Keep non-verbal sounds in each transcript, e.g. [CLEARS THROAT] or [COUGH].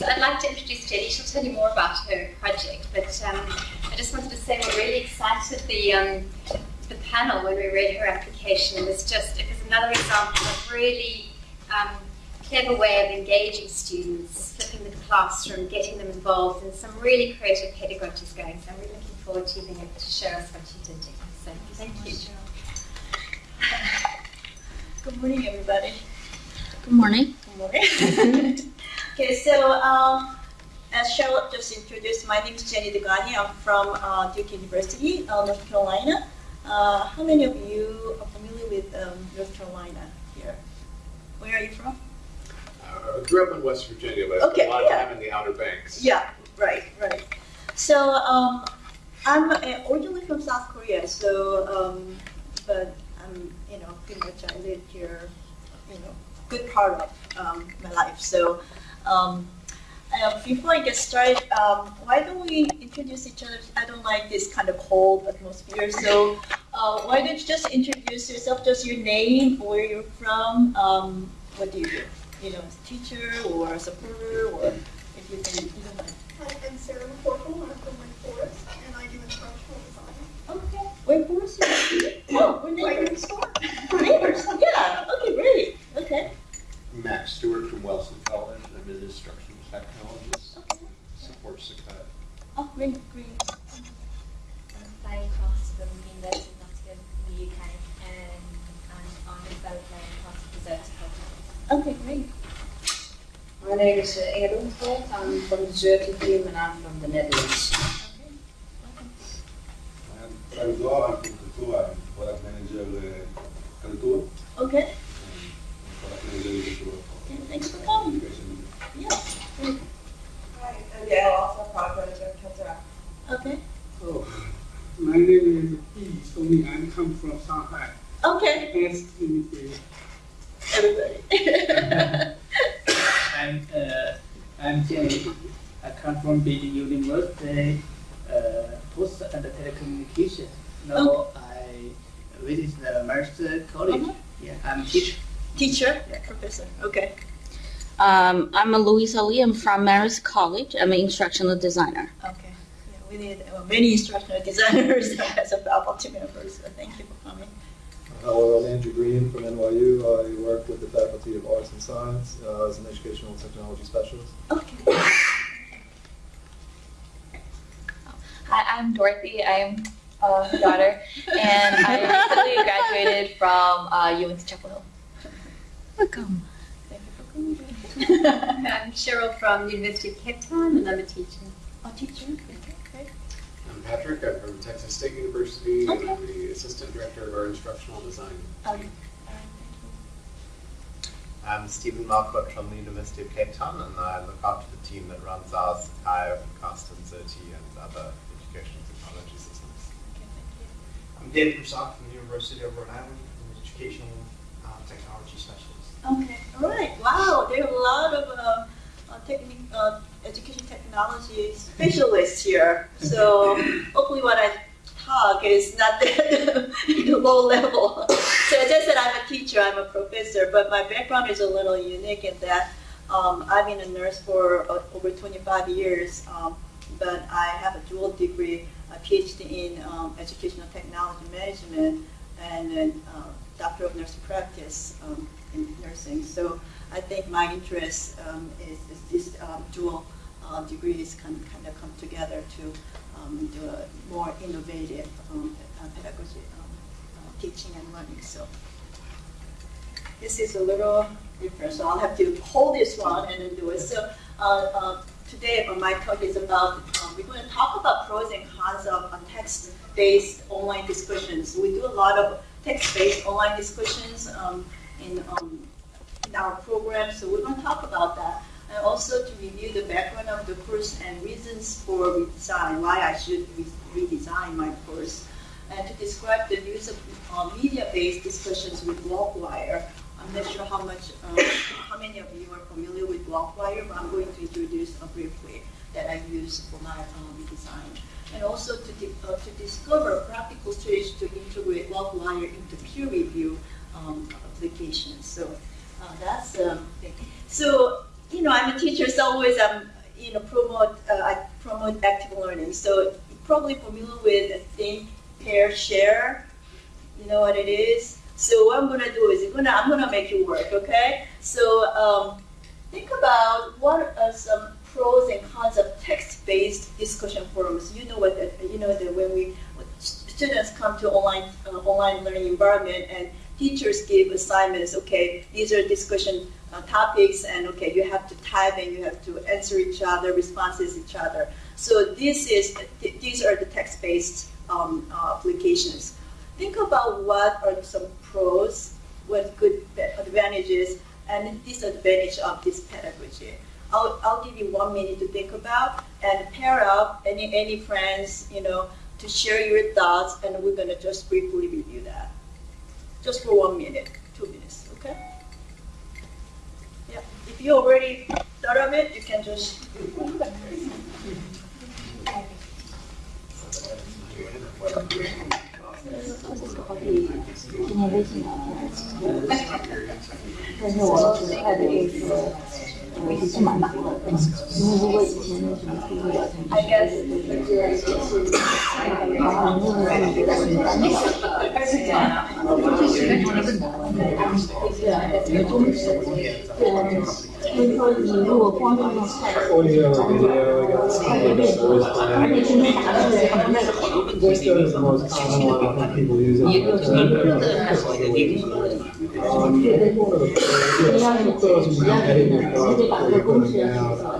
So I'd like to introduce Jenny. She'll tell you more about her project, but um, I just wanted to say we're really excited. The um, the panel when we read her application it was just it was another example of really um, clever way of engaging students, flipping the classroom, getting them involved, and some really creative pedagogies going. So I'm really looking forward to being able to show us what you did. So thank you. Good morning, everybody. Good morning. Good morning. [LAUGHS] okay, so um, as Charlotte just introduced, my name is Jenny Degani. I'm from uh, Duke University, uh, North Carolina. Uh, how many of you are familiar with um, North Carolina here? Where are you from? Uh, I grew up in West Virginia, but I spent Okay, a lot yeah. of time in the Outer Banks. Yeah, right, right. So um, I'm uh, originally from South Korea, so um, but I'm you know pretty much I lived here, you know, good part of um, my life. So um, uh, before I get started, um, why don't we introduce each other? I don't like this kind of cold atmosphere, so uh, why don't you just introduce yourself, just your name, where you're from, um, what do you do? You know, teacher or a supporter, or if you can, you mind. Hi, I'm Sarah McCorkle. I'm from Wake Forest, and I do instructional design. Okay. Wait, where's your Oh, we're Right neighbors. next door. We're neighbors. Yeah. Okay, great. Okay. Max Stewart from Wilson College. I'm an instructional technologist. Okay. Support Sakai. Oh, great, great. I'm flying across from the University of Nottingham in the UK and I'm on the development across the desert project. Okay, great. My name is uh, Inge Donkervoort. I'm from the Xerte team and I'm from the Netherlands. Okay. I'm Salvador, I'm from Kaltura, I'm product manager uh, Kaltura. Okay. and Product manager in Kaltura. Yeah, thanks for coming. Education. Yeah. Great. Hi, I'm Gail, also product manager at Kaltura. Okay. Oh, my name is Yi Song I come from Shanghai. Okay. Nice to meet you. Everybody. I'm, uh, I'm Jenny. I come from Beijing University, uh, post and telecommunication. Now I visit the Mercer College. Uh-huh. Yeah, I'm teacher. Teacher. Professor. Okay. Um, I'm Louisa Lee. I'm from Marist College. I'm an instructional designer. Okay. Yeah, we need uh, many instructional [LAUGHS] designers [LAUGHS] as a faculty members. So thank you for coming. Hello, I'm Andrew Green from NYU. I work with the Faculty of Arts and Science uh, as an educational technology specialist. Okay. Hi, I'm Dorothy. I'm uh, daughter, and I [LAUGHS] recently graduated from uh, UNC Chapel Hill. Welcome. Thank you for coming. [LAUGHS] I'm Cheryl from University of Cape Town, and I'm a teacher. A teacher. Okay, great. I'm Patrick. I'm from Texas State University, and I'm the assistant director of our instructional design. Um, I'm Stephen Marquard from the University of Cape Town, and I look after the team that runs our Sakai, Cast, and Xerte, and other educational technology systems. I'm David Broussard from the University of Rhode Island, I'm an educational uh, technology specialist. Okay, all right. Wow, there are a lot of uh, uh, technique, uh, education technology specialists here. So [LAUGHS] hopefully, what I talk is not that [LAUGHS] low level. So as I said, I'm a teacher, I'm a professor, but my background is a little unique in that um, I've been a nurse for uh, over 25 years, um, but I have a dual degree, a PhD in um, educational technology management, and then uh, doctor of nursing practice um, in nursing. So I think my interest um, is, is this um, dual uh, degrees can kind of come together to um, do a more innovative um, uh, pedagogy, uh, teaching and learning. So this is a little different, so I'll have to hold this one and then do it. So uh, uh, today, uh, my talk is about, we're going to talk about pros and cons of text-based online discussions. We do a lot of text-based online discussions um, in, um, in our program, so we're going to talk about that. And also to review the background of the course and reasons for redesign, why I should re redesign my course, and to describe the use of uh, media-based discussions with Warpwire. I'm not sure how much, um, how many of you are familiar with Warpwire, but I'm going to introduce uh, briefly that I use for my uh, redesign. And also to, uh, to discover practical strategies to integrate Warpwire into peer review um, applications. So uh, that's the thing. So you know, I'm a teacher, so always I'm, you know, promote, uh, I promote active learning. So you're probably familiar with think, pair, share. You know what it is? So what I'm gonna do is gonna, I'm gonna make you work, okay? So um, think about what are some pros and cons of text-based discussion forums. You know what, that, you know that when we students come to online uh, online learning environment and teachers give assignments. Okay, these are discussion uh, topics, and okay, you have to type and you have to answer each other, responses each other. So this is th these are the text-based um, uh, applications. Think about what are some pros, what good advantages, and disadvantage of this pedagogy. I'll, I'll give you one minute to think about and pair up any any friends, you know, to share your thoughts, and we're gonna just briefly review that. Just for one minute, two minutes, okay? Yeah, if you already thought of it, you can just. [LAUGHS] [LAUGHS] I guess Audio, video, I got some voice plan. Voice code is the most common one, I think people use it. all the time. Um, I think one of the, yeah, some of those when you edit your thoughts before you put them down, um, you can kind of, you can keep a record of the discussion, and go back to it. Uh, and some of the thoughts are, I think even, it's like providing feedback, like for the faculty to provide feedback for the actual course discussion is kind of tough, time consuming.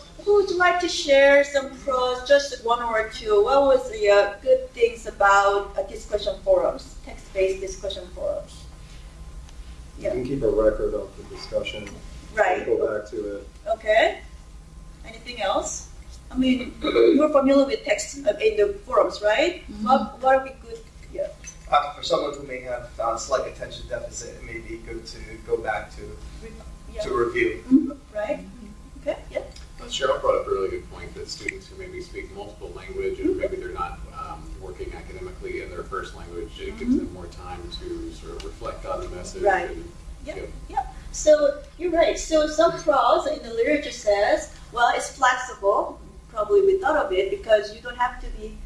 who would like to share some pros, just one or two? What was the uh, good things about uh, discussion forums, text-based discussion forums? Yeah. You can keep a record of the discussion. Right. Go back to it. Okay. Anything else? I mean, [CLEARS THROAT] you're familiar with text uh, in the forums, right? What, what are we good? Yeah. Uh, for someone who may have uh, slight attention deficit, it may be good to go back to Yeah. to review. Mhm, Right. Okay. Yeah. Cheryl brought up a really good point that students who maybe speak multiple language and maybe they're not um, working academically in their first language, it gives them more time to sort of reflect on the message. Right. and- Yeah, Yep. yeah. So you're right. So some pros in the literature says, well, it's flexible. Probably we thought of it because you don't have to be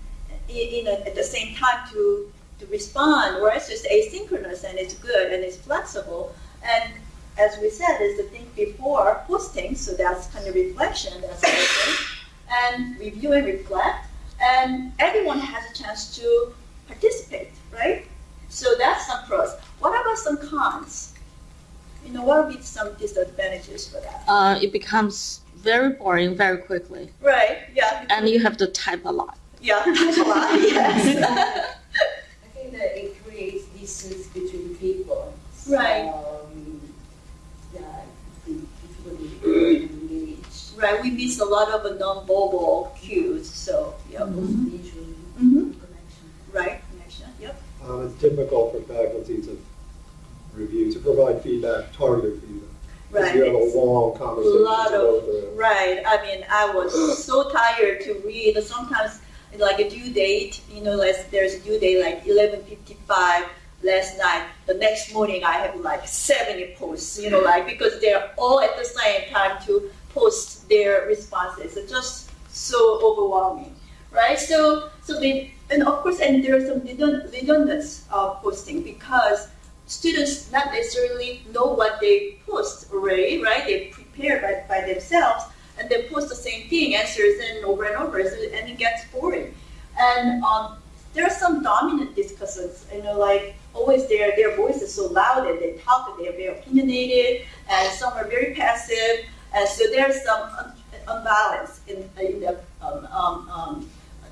in, in a, at the same time to to respond, or it's just asynchronous and it's good and it's flexible. And as we said, is the thing before posting, so that's kind of reflection. That's the. And review and reflect, and everyone has a chance to participate, right? So that's some pros. What about some cons? You know, what would be some disadvantages for that? Uh, it becomes very boring very quickly, Right, yeah. and you have to type a lot. Yeah, [LAUGHS] that's a lot, yes. [LAUGHS] I think that it creates distance between people. Right. Um, that difficulty engage. Right, we miss a lot of the non-verbal cues, so, yeah. Visually. Mhm. Right, connection, yep. Um, it's difficult for faculty to review, to provide feedback, targeted feedback. Right. you have a It's long A lot of, right, I mean, I was [CLEARS THROAT] so tired to read, sometimes, like a due date, you know, like, there's a due date like eleven fifty-five last night, the next morning I have like seventy posts, you know, like, because they're all at the same time to post their responses, it's just so overwhelming, right? So, so they, and of course, and there's some redund- redundance of posting because students not necessarily know what they post already, right? They prepare by, by themselves and they post the same thing, answers and over and over, so, and it gets boring. And um, there are some dominant discussants, you know, like always their, their voice is so loud and they talk, and they're very opinionated, and some are very passive, and so there's some imbalance in, in the um, um, um,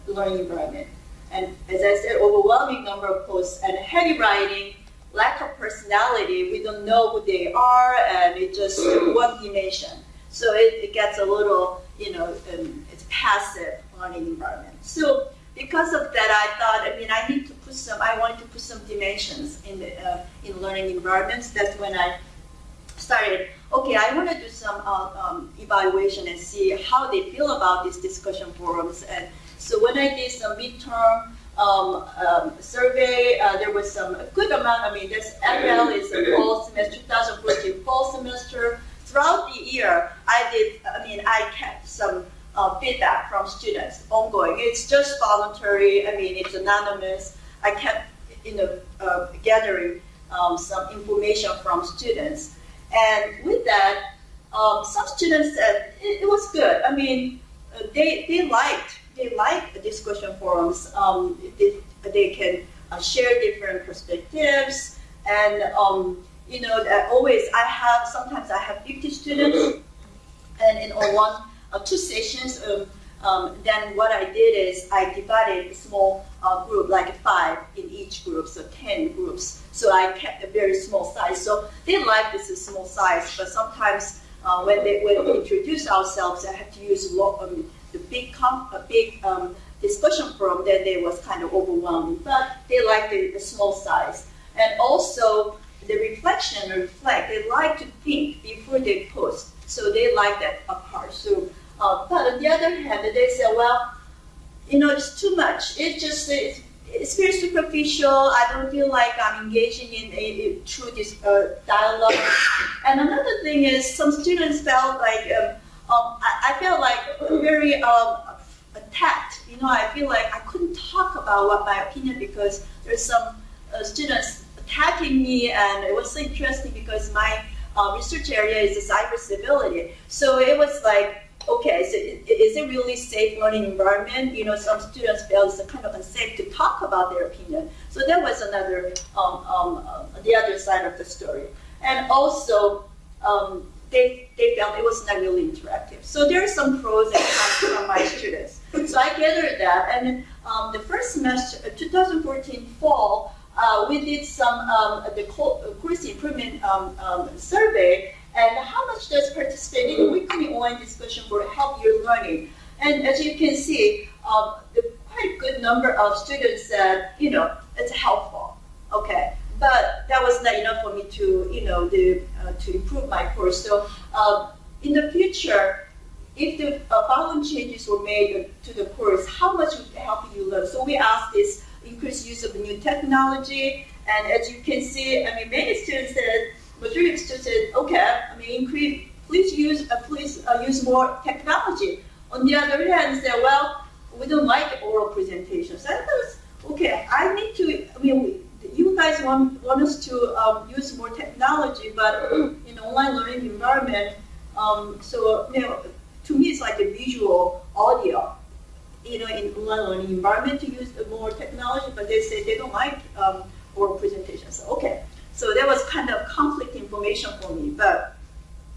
learning environment. And as I said, overwhelming number of posts and heavy writing, lack of personality, we don't know who they are, and it's just [CLEARS THROAT] one dimension. So it, it gets a little, you know, um, it's passive learning environment. So because of that, I thought, I mean, I need to put some, I wanted to put some dimensions in the uh, in learning environments. That's when I started. Okay, I want to do some uh, um, evaluation and see how they feel about these discussion forums. And so when I did some midterm um, um, survey, uh, there was some good amount. I mean, this FL is a fall semester, 2014 fall semester. Throughout the year, I did. I mean, I kept some uh, feedback from students ongoing. It's just voluntary. I mean, it's anonymous. I kept, you know, uh, gathering um, some information from students, and with that, um, some students said it, it, was good. I mean, uh, they they liked they liked the discussion forums. Um, they, they can uh, share different perspectives, and um, you know, always I have sometimes I have 50 students, [LAUGHS] and in one uh, two sessions. Um, um, then what I did is I divided a small uh, group, like five in each group, so 10 groups. So I kept a very small size. So they like this small size, but sometimes uh, when, they, when we introduce ourselves, I have to use lot, um, the big, comp, a big um, discussion forum, then they was kind of overwhelming. But they like the, the small size. And also, the reflection reflect, they like to think before they post. So they like that apart. So uh, but on the other hand, they say, well, you know, it's too much. It just it's, it's very superficial. I don't feel like I'm engaging in a, true this, uh, dialogue. [COUGHS] and another thing is, some students felt like um, um, I, I, felt like very um, attacked. You know, I feel like I couldn't talk about what my opinion because there's some uh, students attacking me, and it was interesting because my uh, research area is cyber civility. So it was like okay, so is it really safe learning environment? You know, some students felt it's kind of unsafe to talk about their opinion. So that was another, um, um, uh, the other side of the story. And also, um, they, they felt it was not really interactive. So there are some pros and cons from my students. So I gathered that, and um, the first semester, uh, 2014 fall, uh, we did some um, the course improvement um, survey, and how much does participating in weekly online discussion board help your learning? And as you can see, um, the quite good number of students said, you know, it's helpful. Okay, but that was not enough for me to, you know, the, uh, to improve my course. So um, in the future, if the uh, following changes were made to the course, how much would help you learn? So we asked this increased use of new technology, and as you can see, I mean, many students said of students said, okay, I mean, increase, please use, uh, please uh, use more technology. On the other hand, say, well, we don't like oral presentations. And okay, I need to, I mean, we, you guys want, want us to um, use more technology, but [CLEARS THROAT] in online learning environment, um, so, you know, to me, it's like a visual audio, you know, in online learning environment to use more technology, but they say they don't like um, oral presentations. So, okay, so that was kind of conflict information for me. But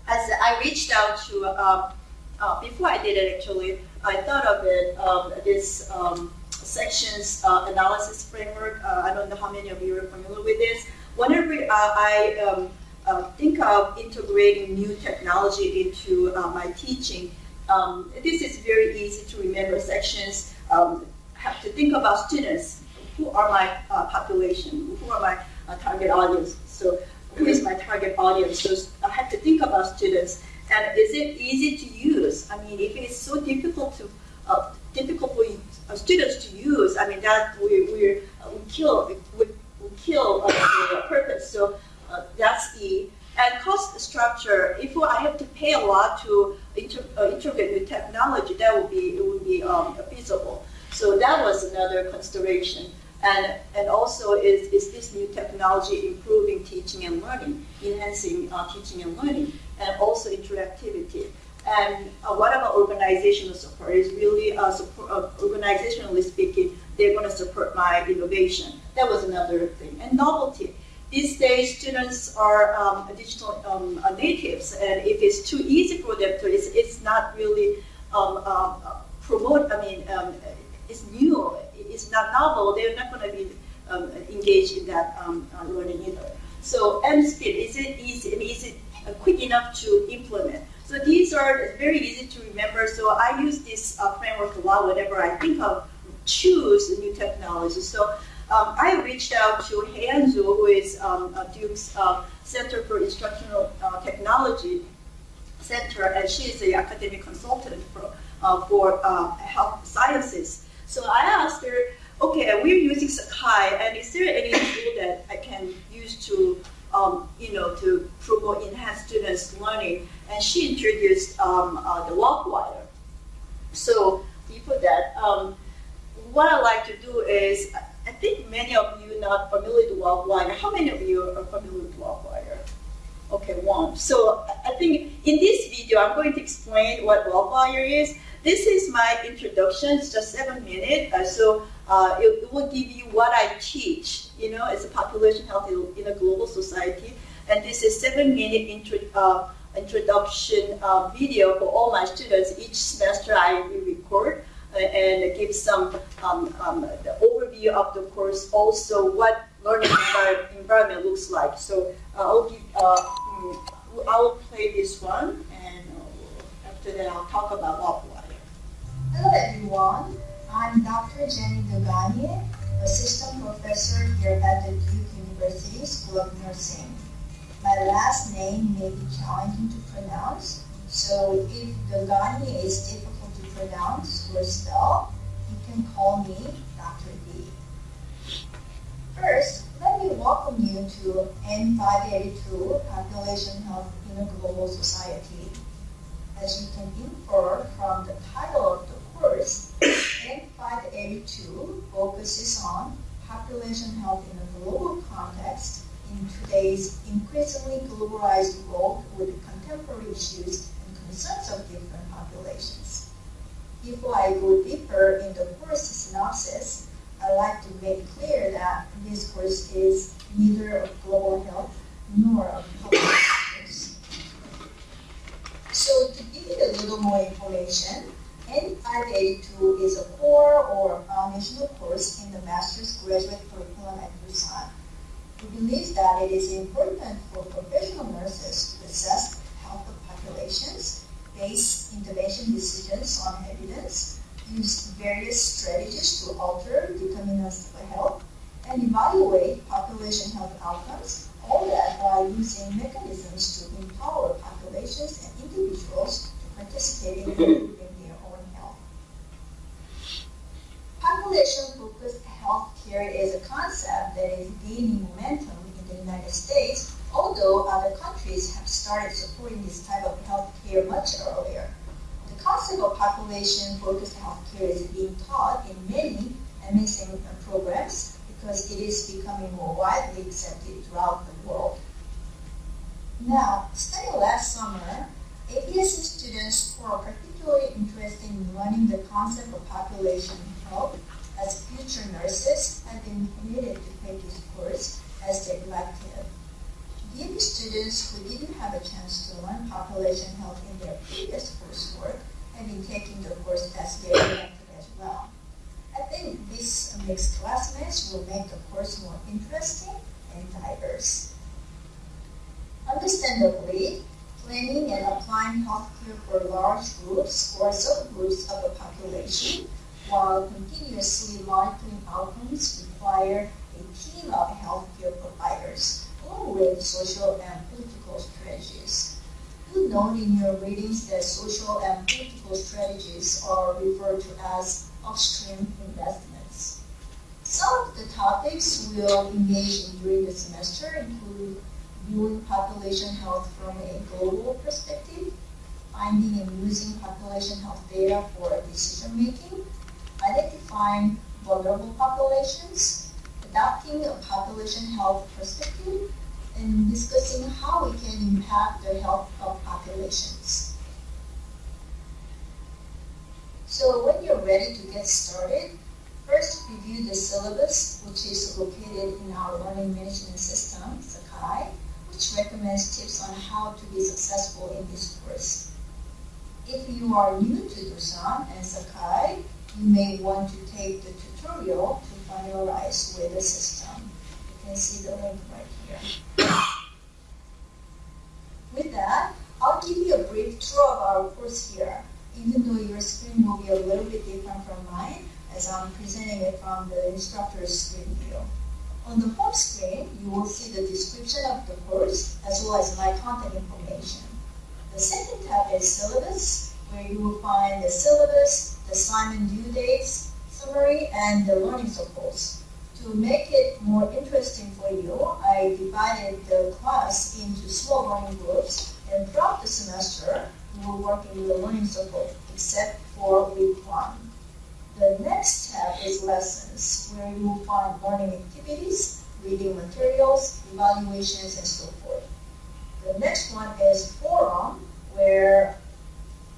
as I reached out to, uh, uh, before I did it actually, I thought of it, um, this um, sections uh, analysis framework. Uh, I don't know how many of you are familiar with this. Whenever uh, I um, uh, think of integrating new technology into my teaching, um, this is very easy to remember sections. Um, have to think about students. Who are my population? Who are my uh, target audience. So who is my target audience? So I have to think about students. And is it easy to use? I mean, if it's so difficult to uh, difficult for uh, students to use, I mean that we we, uh, we kill we, we kill uh, the purpose. So uh, that's the and cost structure. If I have to pay a lot to inter, integrate new technology, that would be it would be um, feasible. So that was another consideration. And, and also, is, is this new technology improving teaching and learning, enhancing uh, teaching and learning, and also interactivity? And uh, what about organizational support? Is really, uh, support, uh, organizationally speaking, they're going to support my innovation. That was another thing. And novelty. These days, students are um, digital um, uh, natives, and if it's too easy for them to, it's, it's not really um, um, uh, promote. I mean, um, it's new. It's not novel. They're not going to be um, engaged in that um, uh, learning either. So, and speed. Is it easy? Is it uh, quick enough to implement? So these are very easy to remember. So I use this uh, framework a lot whenever I think of choose new technology. So um, I reached out to Heian Zhu, who is um, Duke's uh, Center for Instructional uh, Technology Center, and she is the academic consultant for, uh, for health sciences. So I asked her, okay, we're using Sakai, and is there any tool that I can use to, um, you know, to promote enhanced students' learning? And she introduced um, uh, the Warpwire. So before that, um, what I like to do is, I think many of you not familiar with Warpwire. How many of you are familiar with Warpwire? Okay, one. So I think in this video, I'm going to explain what Warpwire is. This is my introduction. It's just seven minutes. Uh, so uh, it, it, will give you what I teach. You know, as a population health in a global society. And this is seven minute intro, uh, introduction uh, video for all my students. Each semester I record and give some um, um, overview of the course, also what learning environment looks like. So uh, I'll give, uh, mm, I'll play this one, and uh, after that I'll talk about Warpwire. Hello everyone, I'm Dr. Jenny Dogani, Assistant Professor here at the Duke University School of Nursing. My last name may be challenging to pronounce, so if Dogani is difficult to pronounce or spell, you can call me Dr. D. First, let me welcome you to N582, Population Health in a Global Society. As you can infer from the title of course, N582 focuses on population health in a global context in today's increasingly globalized world with contemporary issues and concerns of different populations. Before I go deeper in the course synopsis, I'd like to make clear that this course is neither of global health nor of public health. So to give you a little more information, N582 is a core or foundational course in the master's graduate curriculum at DUSON. We believe that it is important for professional nurses to assess health of populations base intervention decisions on evidence, use various strategies to alter determinants of health, and evaluate population health outcomes, all that while using mechanisms to empower populations and individuals to participate in [LAUGHS] improving their own health. Population-focused healthcare is a concept that is gaining momentum in the United States although other countries have started supporting this type of healthcare much earlier. The concept of population-focused healthcare is being taught in many MSN programs because it is becoming more widely accepted throughout the world. Now, starting last summer, ABSN students who are particularly interested in learning the concept of population health as future nurses have been permitted to take this course as their elective. Maybe students who didn't have a chance to learn population health in their previous coursework have been taking the course as their elective as well. I think this mixed classmates will make the course more interesting and diverse. Understandably, planning and applying healthcare for large groups or subgroups of the population while continuously monitoring outcomes require a team of healthcare providers with social and political strategies. You note in your readings that social and political strategies are referred to as upstream investments. Some of the topics we'll engage in during the semester include viewing population health from a global perspective, finding and using population health data for decision making, identifying vulnerable populations, adopting a population health perspective, and discussing how we can impact the health of populations. So when you're ready to get started, First, review the syllabus, which is located in our learning management system, Sakai, which recommends tips on how to be successful in this course. If you are new to DUSON and Sakai, you may want to take the tutorial to familiarize with the system. You can see the link right here. With that, I'll give you a brief tour of our course here, even though your screen will be a little bit different from mine, as I'm presenting it from the instructor's screen view. On the home screen, you will see the description of the course, as well as my contact information. The second tab is syllabus, where you will find the syllabus, the assignment due dates, summary, and the learning circles. To make it more interesting for you, I divided the class into small learning groups, and throughout the semester, we were working with the learning circle, except for week one. The next tab is lessons, where you will find learning activities, reading materials, evaluations, and so forth. The next one is forum, where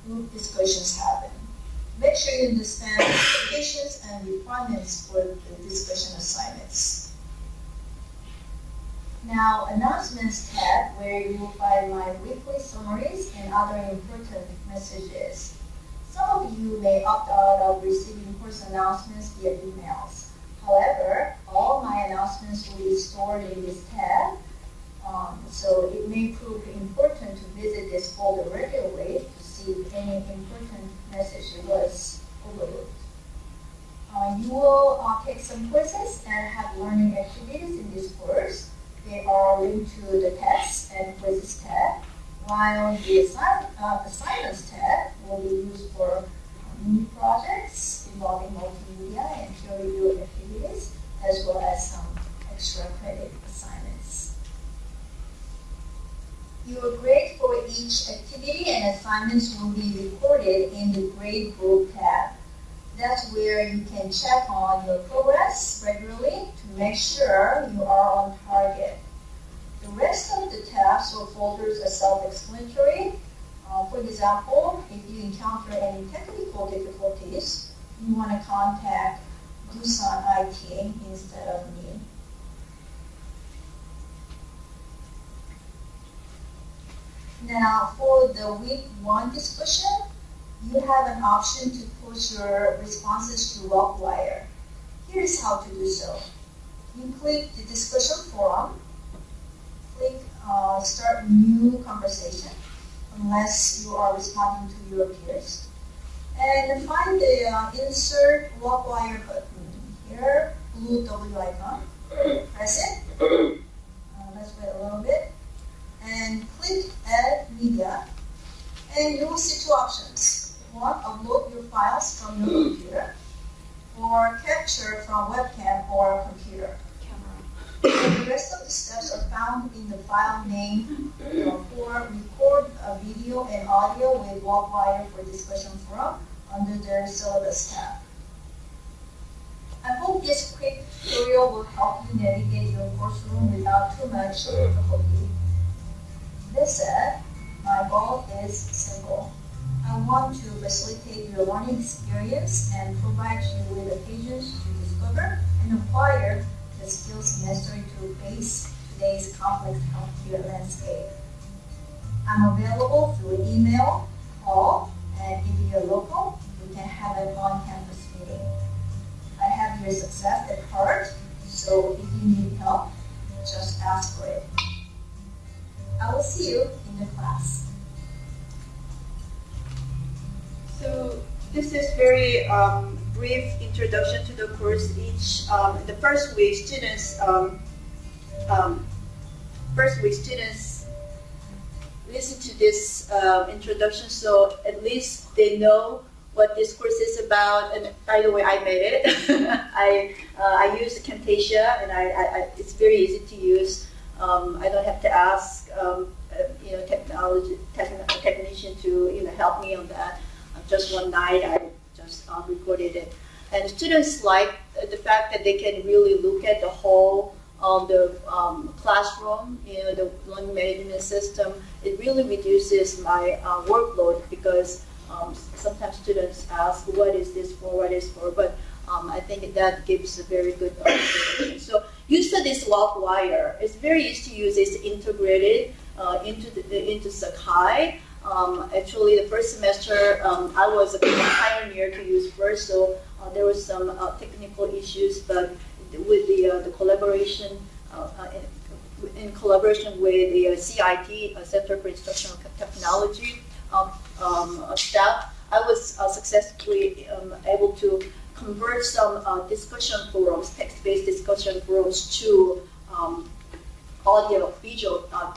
group discussions happen. Make sure you understand the expectations and requirements for the discussion assignments. Now, announcements tab, where you will find my weekly summaries and other important messages. Some of you may opt out of receiving course announcements via emails. However, all my announcements will be stored in this tab, um, so it may prove important to visit this folder regularly if any important message was overlooked. Uh, you will uh, take some quizzes and have learning activities in this course. They are linked to the tests and quizzes tab, while the assign, uh, assignments tab will be used for mini projects involving multimedia and peer review activities, as well as some extra credit assignments. Your grade for each activity and assignments will be recorded in the grade group tab. That's where you can check on your progress regularly to make sure you are on target. The rest of the tabs or folders are self-explanatory. Uh, for example, if you encounter any technical difficulties, you want to contact DUSON IT instead of me. Now, for the week one discussion, you have an option to post your responses to Warpwire. Here's how to do so. You click the discussion forum, click uh, start new conversation, unless you are responding to your peers. And find the uh, insert Warpwire button here, blue W icon. Press it. Uh, let's wait a little bit. And click add media. And you will see two options. One, upload your files from your computer, or capture from webcam or computer. Camera. the rest of the steps are found in the file name for record a video and audio with Warpwire for discussion forum under the syllabus tab. I hope this quick tutorial will help you navigate your course room without too much difficulty. This said, my goal is simple. I want to facilitate your learning experience and provide you with the occasions to discover and acquire the skills necessary to face today's complex healthcare landscape. I'm available through email, call, and if you're local, we can have an on-campus meeting. I have your success at heart, so if you need help, just ask for it. I will see you in the class. So this is very um, brief introduction to the course. Each um, the first week, students um, um, first week students listen to this uh, introduction, so at least they know what this course is about. And by the way, I made it. [LAUGHS] I uh, I use Camtasia, and I, I, I, it's very easy to use. Um, I don't have to ask um, uh, you know technology techn- technician to you know help me on that. just one night, I just um, recorded it, and students like the fact that they can really look at the whole um, the um, classroom, you know, the learning management system. It really reduces my uh, workload because um, sometimes students ask, "What is this for? What is for?" But um, I think that gives a very good observation. So use this Warpwire. It's very easy to use. It's integrated uh, into the, into Sakai. Um, actually, the first semester um, I was a pioneer to use first, so uh, there was some uh, technical issues, but with the uh, the collaboration uh, uh, in, in, collaboration with the CIT Center for Instructional Technology um, um, staff, I was successfully um, able to convert some discussion forums, text-based discussion forums to um, audio visual uh,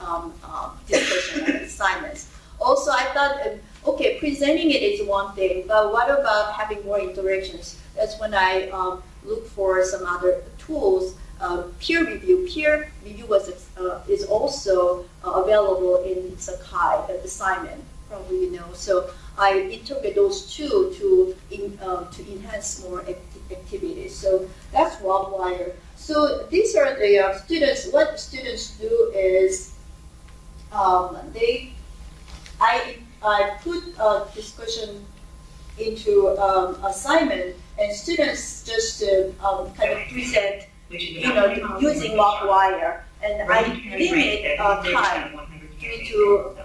um, uh, discussion and assignments. Also, I thought, uh, okay, presenting it is one thing, but what about having more interactions? That's when I um, look for some other tools. Uh, peer review. Peer review was, uh, is also uh, available in Sakai the assignment, probably you know. So I integrate those two to in, um, to enhance more act activities. So that's Warpwire. So these are the uh, students. What students do is um, they, I, I put a discussion into um, assignment, and students just uh, um, kind of present, you know, using Warpwire, and I limit uh, time to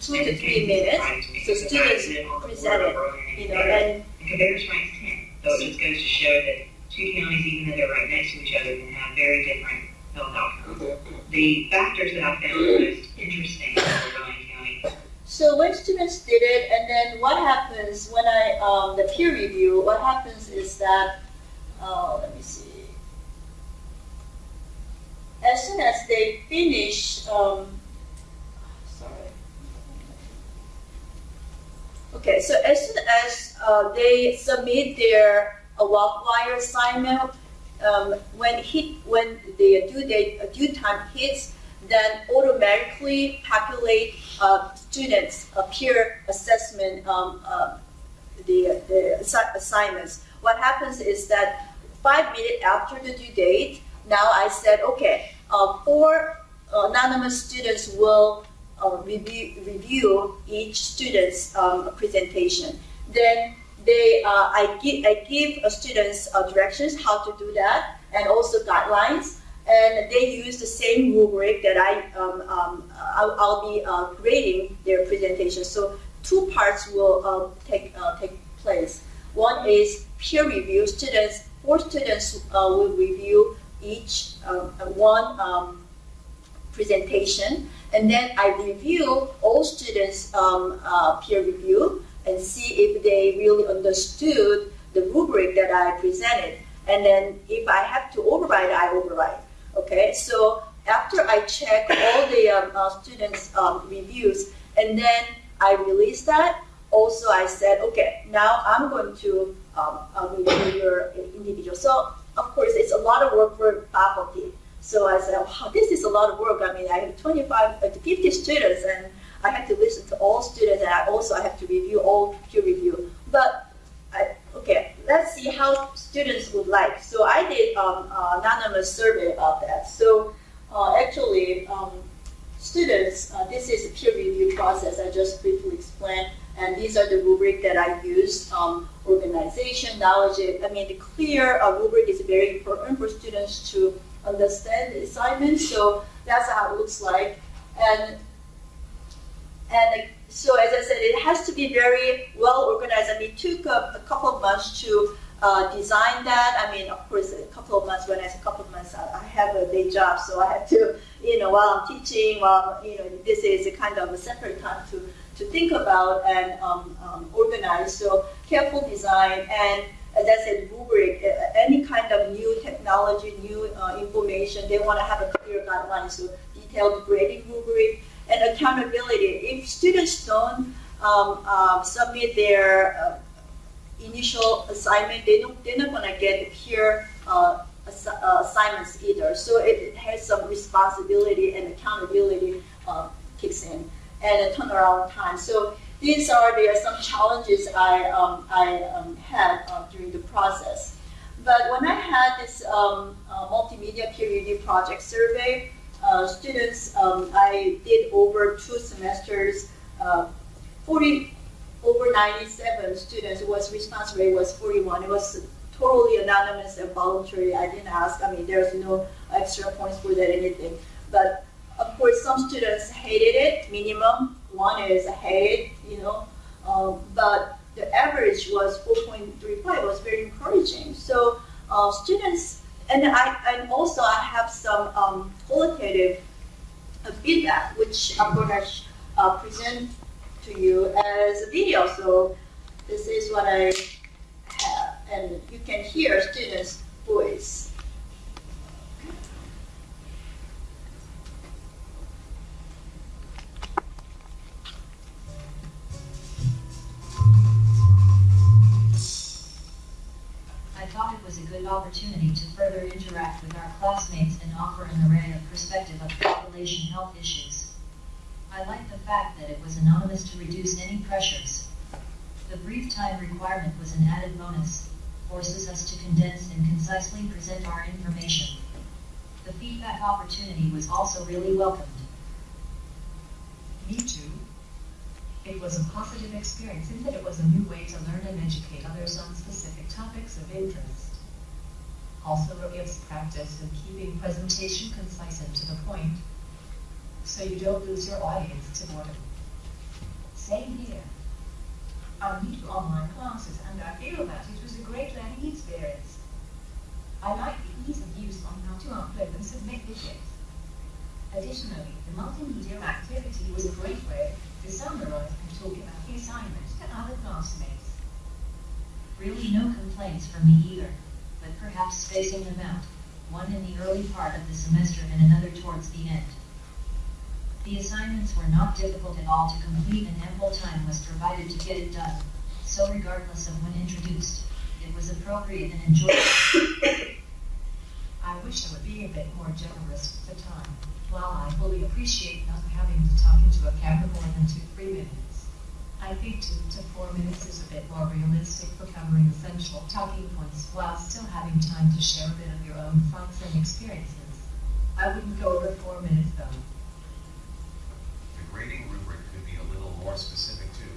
two, to three minutes. So students present it, you know, and compared to 10. So it just goes to show that two counties, even though they're right next to each other, can have very different health outcomes. The factors that I found most interesting Ryan County. So when students did it, and then what happens when I, um, the peer review, what happens is that, uh, let me see. As soon as they finish, um, Okay, so as soon as uh, they submit their Warpwire assignment, um, when hit when the due date due time hits, then automatically populate uh, students a peer assessment um, uh, the, the assi assignments. What happens is that five minutes after the due date, now I said, okay, uh, four anonymous students will uh, review, review each student's um, presentation. Then they, uh, I, give, I give students uh, directions how to do that and also guidelines. And they use the same rubric that I, um, um, I'll, I'll, be uh, grading their presentation. So two parts will um, take, uh, take place. One is peer review. Students, four students uh, will review each um, one um, presentation. And then I review all students' um, uh, peer review and see if they really understood the rubric that I presented. And then if I have to override, I override. Okay, so after I check all the um, uh, students' um, reviews, and then I release that, also I said, okay, now I'm going to um, uh, review your individual. So of course, it's a lot of work for faculty. So I said, wow, this is a lot of work. I mean, I have 25 uh, to 50 students, and I have to listen to all students, and I also have to review all peer review. But I, okay, let's see how students would like. So I did um, an anonymous survey about that. So uh, actually, um, students, uh, this is a peer review process I just briefly explained, and these are the rubric that I used. Um, organization, knowledge, I mean, the clear uh, rubric is very important for students to understand the assignment, so that's how it looks like. And and so as I said, it has to be very well organized. I mean, it took a, a couple of months to uh, design that. I mean, of course, a couple of months, when I say a couple of months, I, I have a day job, so I have to, you know, while I'm teaching, while, you know, this is a kind of a separate time to, to think about and um, um, organize. So careful design and as I said, rubric, uh, any kind of new technology, new uh, information, they want to have a clear guideline, so detailed grading rubric, and accountability. If students don't um, uh, submit their uh, initial assignment, they don't, they're not going to get peer uh, ass uh, assignments either. So it, has some responsibility and accountability uh, kicks in, and a turnaround time. So these are the, some challenges I, um, I um, had uh, during the process. But when I had this um, multimedia peer review project survey, uh, students, um, I did over two semesters, uh, 40, over 97 students, was response rate was 41. It was totally anonymous and voluntary. I didn't ask. I mean, there's no extra points for that anything. But of course, some students hated it. Minimum one is ahead, you know. Um, but the average was 4.35. It was very encouraging. So uh, students, and I and also I have some um, qualitative uh, feedback, which I'm going to uh, present to you as a video. So this is what I have, and you can hear students' voice. Opportunity to further interact with our classmates and offer an array of perspective of population health issues. I like the fact that it was anonymous to reduce any pressures. The brief time requirement was an added bonus, forces us to condense and concisely present our information. The feedback opportunity was also really welcomed. Me too. It was a positive experience in that it was a new way to learn and educate others on specific topics of interest. Also, gives practice in keeping presentation concise and to the point, so you don't lose your audience to boredom. Same here. I need online classes, and I feel that it was a great learning experience. I like the ease of use on how to upload and submit videos. Additionally, the multimedia activity was a great way to summarize and talk about the assignment to other classmates. Really no complaints from me either, but perhaps spacing them out, one in the early part of the semester and another towards the end. The assignments were not difficult at all to complete and ample time was provided to get it done, so regardless of when introduced, it was appropriate and enjoyable. I wish I would be a bit more generous with the time. While I fully appreciate not having to talk into a camera more than two, three minutes, I think two to four minutes is a bit more realistic for covering essential talking points while still having time to share a bit of your own thoughts and experiences. I wouldn't go over four minutes though. The grading rubric could be a little more specific too.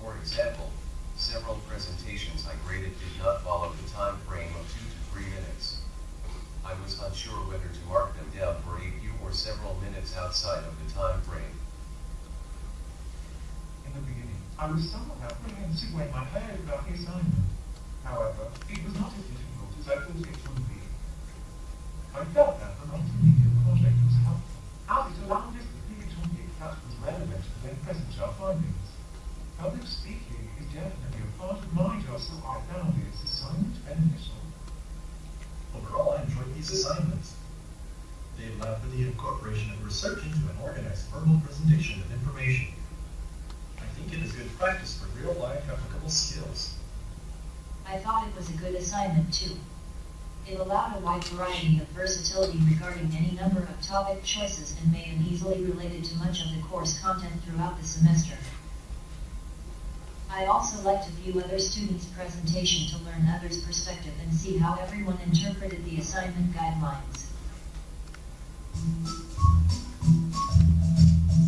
For example, several presentations I graded did not follow the time frame of two to three minutes. I was unsure whether to mark them down for a few or several minutes outside of the time frame. In the beginning, I was somewhat apprehensive when I heard about the assignment. However, it was not as difficult as I thought it would be. I felt that the multimedia project was helpful, as it allowed us to pick a topic that was relevant to their present our findings. Public speaking is definitely a part of my job, so I found this assignment beneficial. Overall, I enjoyed these assignments. They allowed for the incorporation of research into an organized verbal presentation of information. I think it is good practice for real-life applicable skills. I thought it was a good assignment too. It allowed a wide variety of versatility regarding any number of topic choices and made them easily related to much of the course content throughout the semester. I also liked to view other students' presentation to learn others' perspective and see how everyone interpreted the assignment guidelines.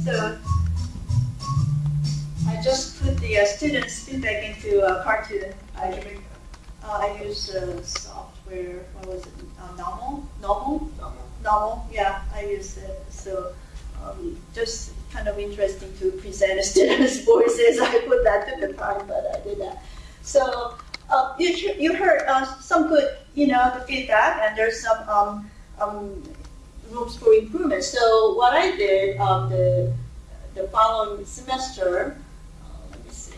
So I just put the uh, students' feedback into a cartoon. I, uh, I use uh, software, what was it, uh, Nawmal? Nawmal? Nawmal, yeah, I use it. So um, just kind of interesting to present [LAUGHS] students' voices. I put that to the time, but I did that. So uh, you, you heard uh, some good, you know, the feedback, and there's some um, um, rooms for improvement. So what I did um, the the following semester, uh, let me see.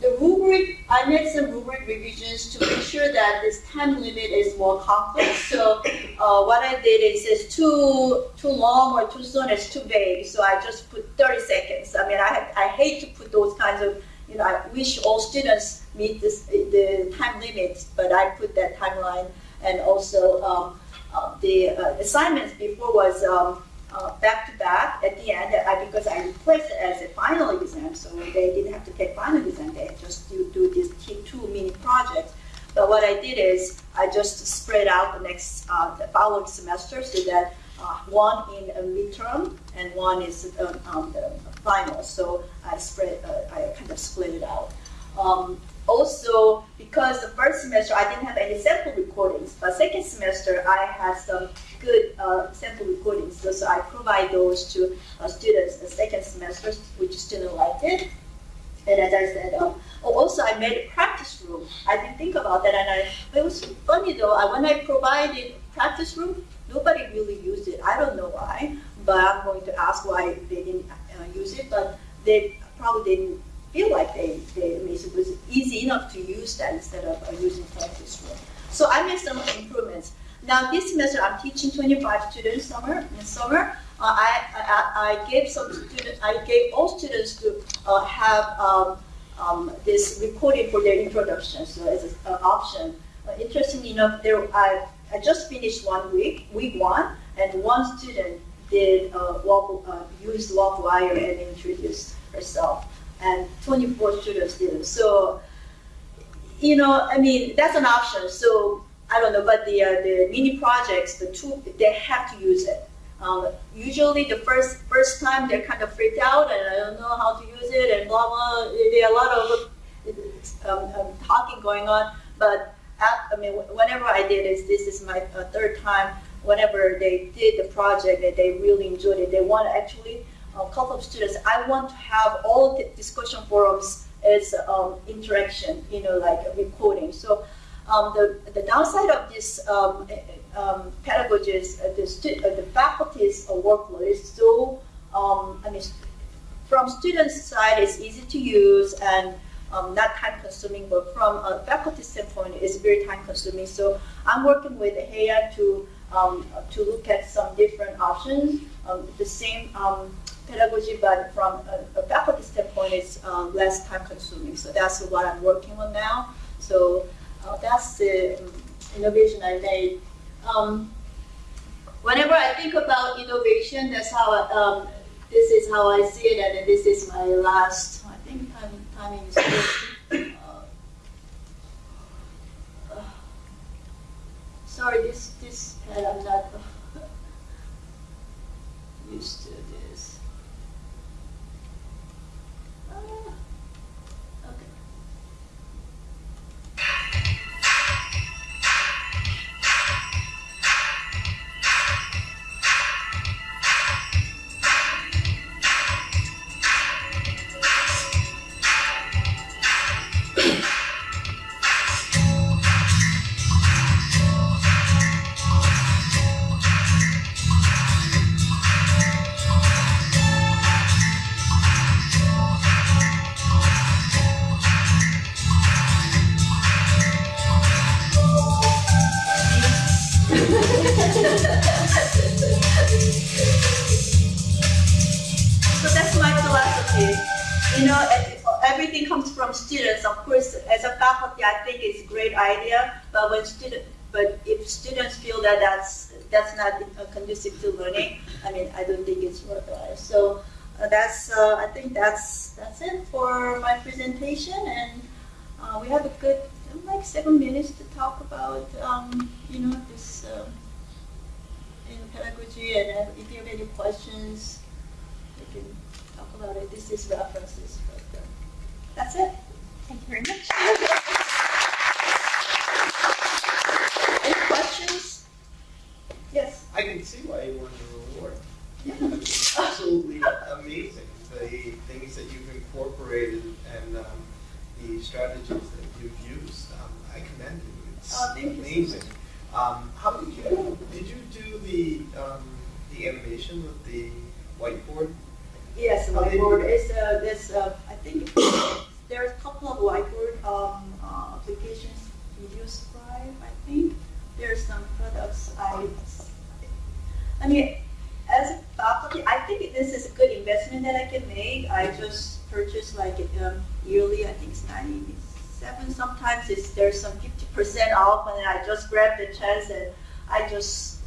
The rubric, I made some rubric revisions to make sure that this time limit is more complex. So uh, what I did is it's too too long or too soon, it's too vague. So I just put 30 seconds. I mean, I, I hate to put those kinds of, you know, I wish all students meet this, the time limit, but I put that timeline and also um, uh, the uh, assignments before was um, uh, back to back at the end I, because I replaced it as a final exam, so they didn't have to take final exam. They just do, do these two mini projects. But what I did is I just spread out the next uh, the following semester so that uh, one in a midterm and one is um, um, the final. So I spread uh, I kind of split it out. Um, also, because the first semester I didn't have any sample recordings, but second semester I had some good uh, sample recordings. So, so I provide those to uh, students the second semester, which students liked it. And as I said, um, oh, also I made a practice room. I didn't think about that, and I, it was funny though. I, when I provided practice room, nobody really used it. I don't know why, but I'm going to ask why they didn't uh, use it. But they probably didn't feel like they, they it was easy enough to use that instead of uh, using practice room. So I made some improvements. Now this semester I'm teaching 25 students summer in summer. Uh, I, I, I gave some students, I gave all students to uh, have um, um, this recording for their introduction, so as an option. Uh, interestingly enough, there I, I just finished one week, week one, and one student did uh, walk, uh, used wire and introduced herself, and 24 students did. So, you know, I mean, that's an option. So I don't know, but the uh, the mini projects, the two, they have to use it. Um, usually the first first time they're kind of freaked out and I don't know how to use it and blah blah. There are a lot of um, um, talking going on, but at, I mean, whenever I did this, this is my uh, third time. Whenever they did the project, that they really enjoyed it. They want to actually a couple of students. I want to have all the discussion forums as um, interaction, you know, like recording. So um, the the downside of this um, um, pedagogies, uh, the, stu- uh, the faculty's uh, workload is so, um, I mean, from students' side, it's easy to use and um, not time consuming, but from a faculty standpoint, it's very time consuming. So I'm working with HEA to um, to look at some different options. The same pedagogy, but from a, a faculty standpoint, it's less time consuming. So that's what I'm working on now. So uh, that's the innovation I made. Um, whenever I think about innovation, that's how I, um, this is how I see it, and this is my last. I think time timing is good. Uh, sorry, this this I'm not [LAUGHS] used to this. Great idea. But when student, but if students feel that that's that's not conducive to learning, I mean, I don't think it's worthwhile. So uh, that's uh, I think that's that's it for my presentation, and uh, we have a good like seven minutes to talk about um, you know this. Uh, in pedagogy, and if you have any questions, we can talk about it. This is references, but uh, that's it. Thank you very much. [LAUGHS] any questions? Yes. I can see why you won the reward. It's absolutely amazing, the things that you've incorporated and um, the strategies that you've used. Um, I commend you. It's Oh, thank you amazing. Um, how did you, did you do the, um, the animation with the whiteboard? Yes, How did you do whiteboard is uh, this. Uh, I think [COUGHS] there's a couple of whiteboard um, uh, applications. VideoScribe, I think. I mean, as a faculty, I think this is a good investment that I can make. I just purchase like um, yearly. I think it's ninety-seven. Sometimes it's there's some fifty percent off, and I just grab the chance and I just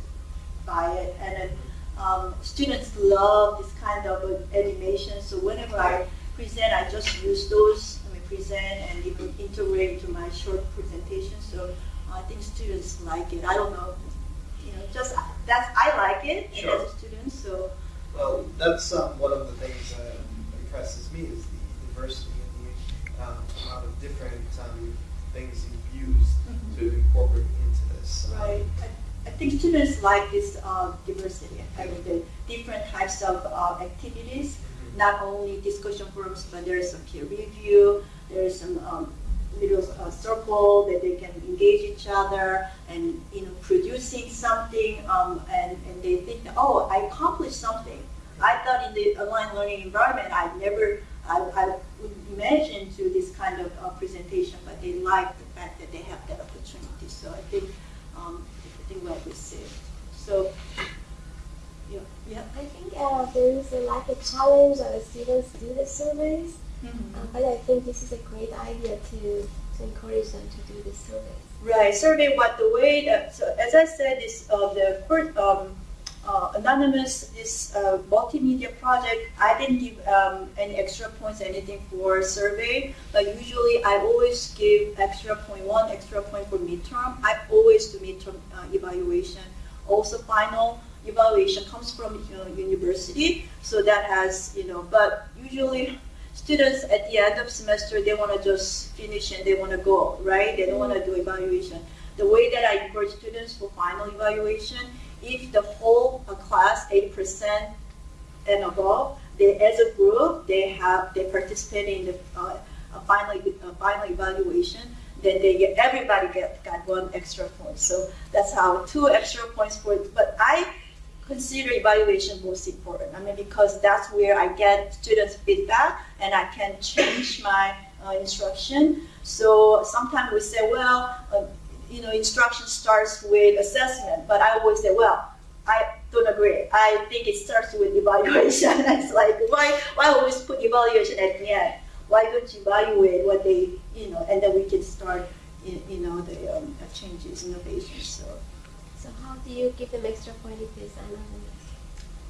buy it. And then, um, students love this kind of animation. So whenever I present, I just use those. I mean, present and even integrate into my short presentation. So I think students like it. I don't know, just that's I like it Sure. as a student. So Well, that's um, one of the things that impresses me is the diversity in the um, amount of different um, things you've used to incorporate into this. Um, Right. I, I think students like this uh, diversity, having the different types of uh, activities, not only discussion forums, but there's some peer review, there's some um, little uh, circle that they can engage each other and you know producing something um, and, and they think oh I accomplished something. I thought in the online learning environment I never I, I would imagine to this kind of uh, presentation, but they like the fact that they have that opportunity. So I think um, I think well received. So yeah, yeah. I think uh, there is a, like a challenge that the students do the surveys, uh, but I think this is a great idea to, to encourage them to do the survey. Right, survey what the way that, so as I said, this, uh, the first, um, uh, anonymous, this uh, multimedia project, I didn't give um, any extra points, anything for survey, but usually I always give extra point one, extra point for midterm. I always do midterm uh, evaluation. Also final evaluation comes from you know, university, so that has, you know, but usually students at the end of semester, they want to just finish and they want to go, right? They don't want to do evaluation. The way that I encourage students for final evaluation, if the whole class, 80% and above, they, as a group, they have, they participate in the uh, final, final evaluation, then they get, everybody get, got one extra point. So that's how two extra points for, but I consider evaluation most important. I mean, because that's where I get students' feedback and I can change my uh, instruction. So sometimes we say, well, uh, you know, instruction starts with assessment, but I always say, well, I don't agree. I think it starts with evaluation. [LAUGHS] it's like, why, why always put evaluation at the end? Why don't you evaluate what they, you know, and then we can start, you, know, the um, changes, innovations. So. So how do you give them extra point if it's anonymous?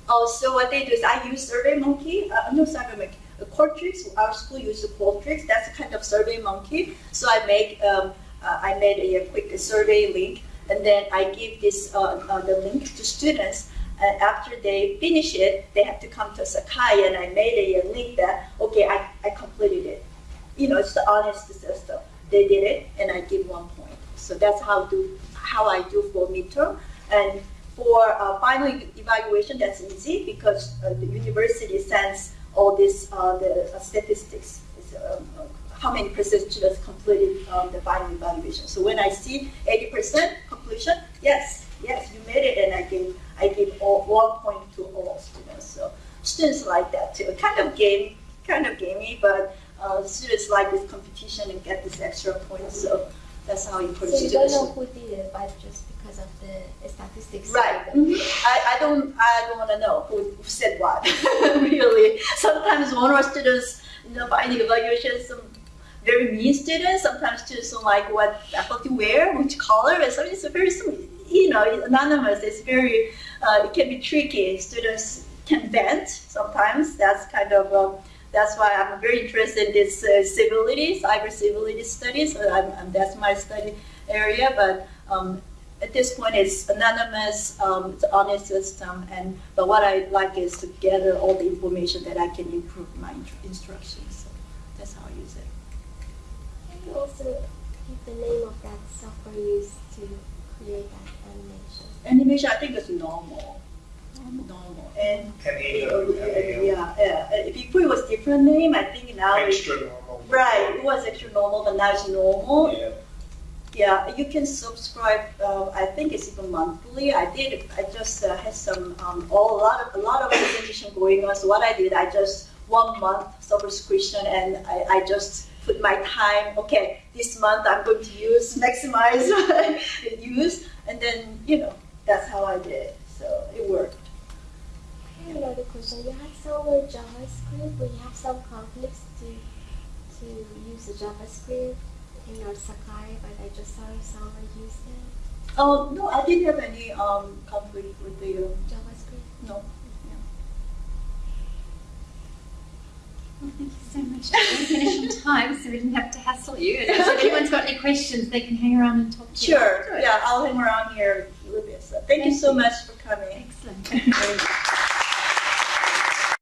Oh, so what they do is I use SurveyMonkey. Uh, no, SurveyMonkey. Uh, Qualtrics. Our school uses Qualtrics. That's a kind of SurveyMonkey. So I make um, uh, I made a, a, quick survey link, and then I give this uh, uh, the link to students. And after they finish it, they have to come to Sakai, and I made a, a link that okay, I, I completed it. You know, it's the honest system. They did it, and I give one point. So that's how do how I do for midterm. And for uh, final evaluation, that's easy because uh, the university sends all this uh, the statistics. Um, how many percent students completed um, the final evaluation. So when I see 80% completion, yes, yes, you made it, and I give I give all, one point to all students. So students like that too. Kind of game, kind of gamey, but uh, students like this competition and get this extra point. So that's how you put so it. you don't know who did it, but just because of the statistics. Right. Mm-hmm. I, I don't I don't want to know who, who said what. [LAUGHS] really. Sometimes one of our students, you know, finding evaluation, some very mean students. Sometimes students don't like what faculty wear, which color, and so it's very, you know, anonymous. It's very, uh, it can be tricky. Students can vent sometimes. That's kind of, um, that's why I'm very interested in this uh, civility, cyber civility studies. So I'm, I'm, that's my study area, but um, at this point it's anonymous, um, it's an honest system, and but what I like is to gather all the information that I can improve my instructions. So that's how I use it. Can you also give the name of that software used to create that animation? Animation, I think it's Nawmal. Nawmal. And yeah, yeah. Before it was different name. I think now Extra it, normal. Right, it was Xtranormal, but now it's Nawmal. Yeah. Yeah, you can subscribe. Uh, I think it's even monthly. I did. I just uh, had some um, all, a lot of a lot of presentation going on. So what I did, I just one month subscription, and I, I just put my time. Okay, this month I'm going to use maximize [LAUGHS] use, and then you know that's how I did. So it worked. I have another question. You have some JavaScript, but you have some conflicts to to use the JavaScript in your Sakai, but I just saw someone use it. Oh no, I didn't have any um, conflict with the um, JavaScript. No. Well, thank you so much. We're finish on time, so we didn't have to hassle you. And if anyone's got any questions, they can hang around and talk to you. Sure. Yeah, I'll hang around here a little bit. So thank, you so much for coming. Excellent.